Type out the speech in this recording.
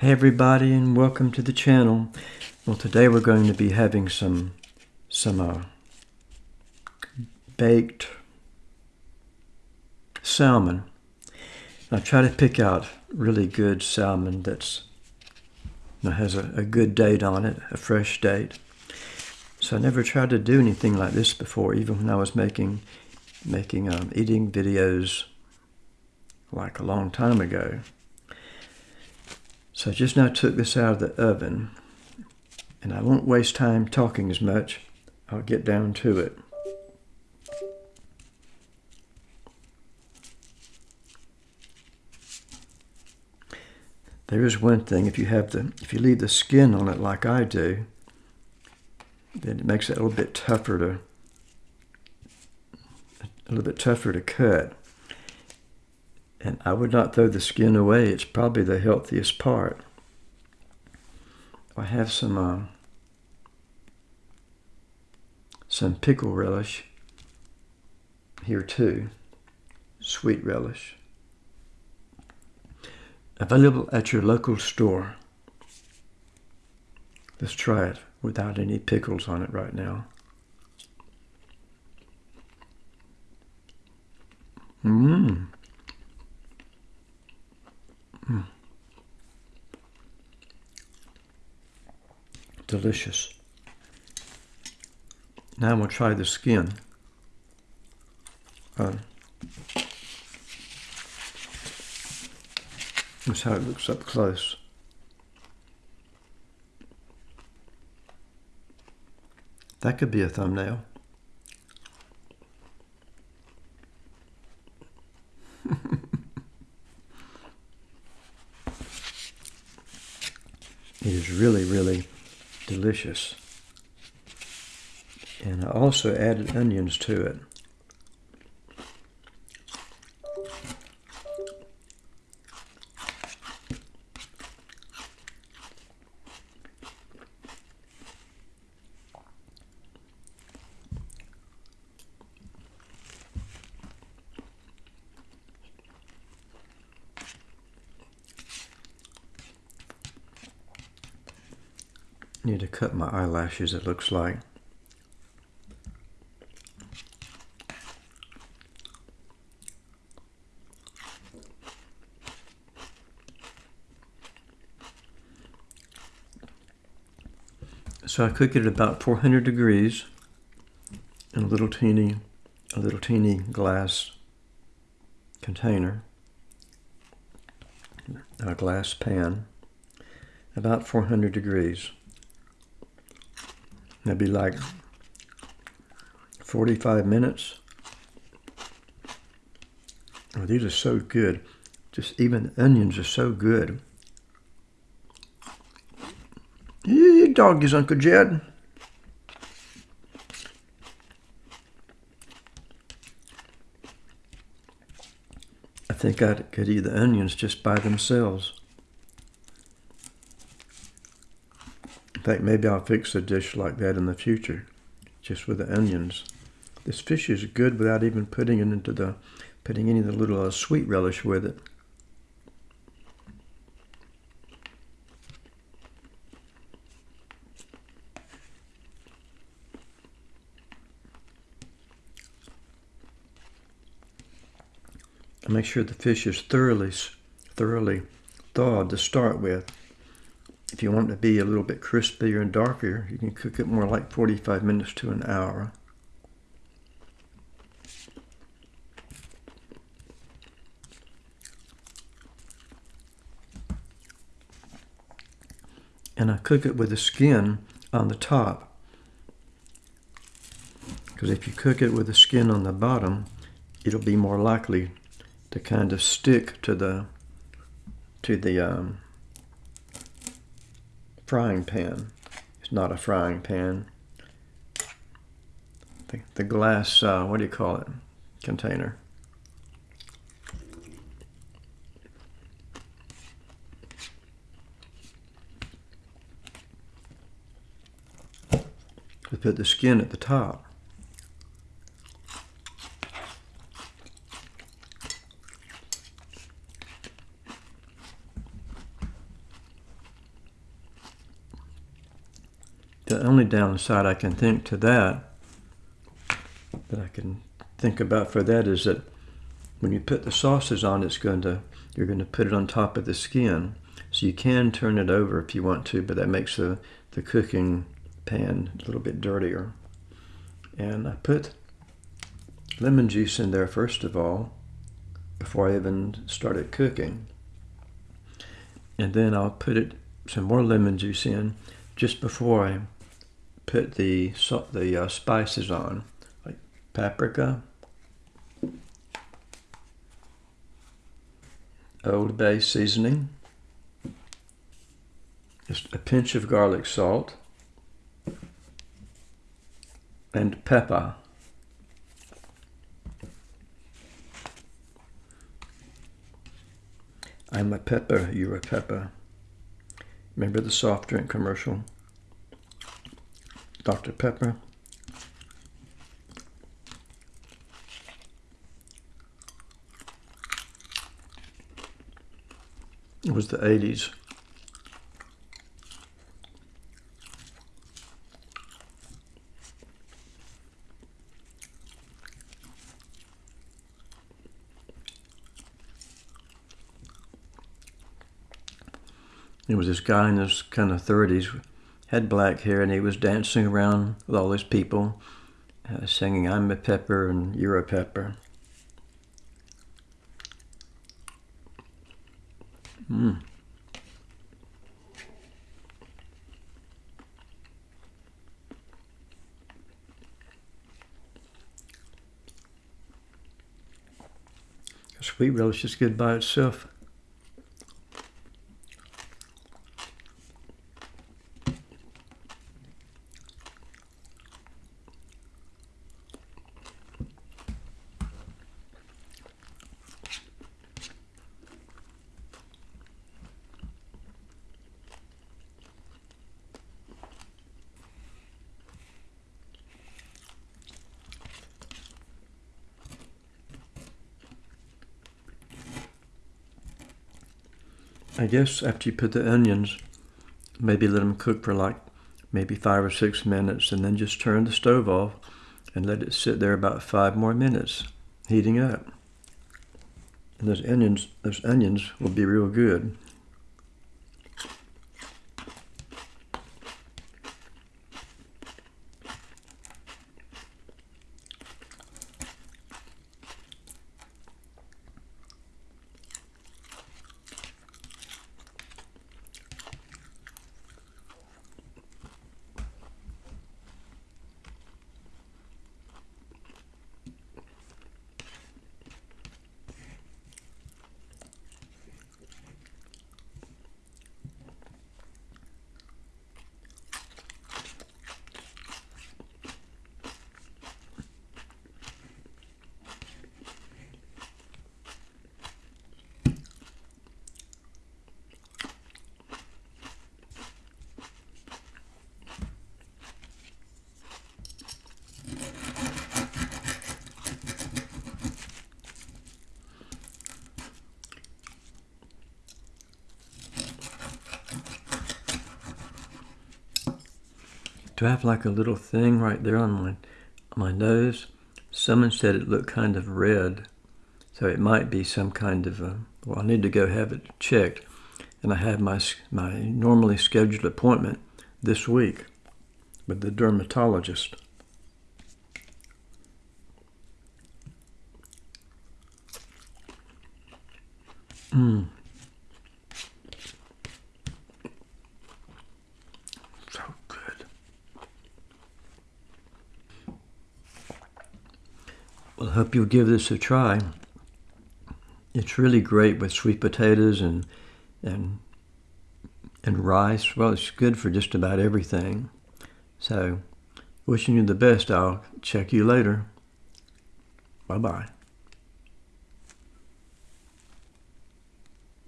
Hey everybody and welcome to the channel. Well today we're going to be having some some uh, baked salmon. I try to pick out really good salmon that's has a, a good date on it, a fresh date. So I never tried to do anything like this before, even when I was making making um, eating videos like a long time ago. So I just now took this out of the oven and I won't waste time talking as much. I'll get down to it. There is one thing, if you have the if you leave the skin on it like I do, then it makes it a little bit tougher to a little bit tougher to cut. And I would not throw the skin away. It's probably the healthiest part. I have some uh, some pickle relish here too, sweet relish. Available at your local store. Let's try it without any pickles on it right now. Mmm. Mm. Delicious. Now we'll try the skin. Uh, that's how it looks up close. That could be a thumbnail. It is really, delicious. And I also added onions to it. Need to cut my eyelashes, it looks like. So I cook it at about 400 degrees in a little teeny, a little teeny glass container, a glass pan, about 400 degrees. That'd be like 45 minutes. Oh, these are so good. Just even the onions are so good. You doggies, Uncle Jed. I think I could eat the onions just by themselves. In fact, maybe I'll fix a dish like that in the future, just with the onions. This fish is good without even putting it into the, putting any of the little uh, sweet relish with it. Make sure the fish is thoroughly, thoroughly thawed to start with. If you want it to be a little bit crispier and darker, you can cook it more like 45 minutes to an hour. And I cook it with the skin on the top. Because if you cook it with the skin on the bottom, it'll be more likely to kind of stick to the to the um, frying pan. It's not a frying pan. The, the glass, uh, what do you call it, container. We put the skin at the top. The only downside I can think to that, that I can think about for that is that when you put the sauces on, it's going to you're going to put it on top of the skin. So you can turn it over if you want to, but that makes the, the cooking pan a little bit dirtier. And I put lemon juice in there first of all, before I even started cooking. And then I'll put it some more lemon juice in just before I put the salt, the uh, spices on, like paprika, Old Bay seasoning, just a pinch of garlic salt, and pepper. I'm a pepper, you're a pepper. Remember the soft drink commercial? Dr. Pepper. It was the 80s. There was this guy in his kind of 30s, had black hair, and he was dancing around with all these people, uh, singing, I'm a pepper and you're a pepper. Mm. Sweet relish is good by itself. I guess after you put the onions, maybe let them cook for like maybe five or six minutes and then just turn the stove off and let it sit there about five more minutes, heating up. And those onions, those onions will be real good. I have like a little thing right there on my, my nose? Someone said it looked kind of red. So it might be some kind of, a, well, I need to go have it checked. And I have my, my normally scheduled appointment this week with the dermatologist. Hmm. Well, I hope you'll give this a try. It's really great with sweet potatoes and and and rice. Well, it's good for just about everything. So, wishing you the best. I'll check you later. Bye bye.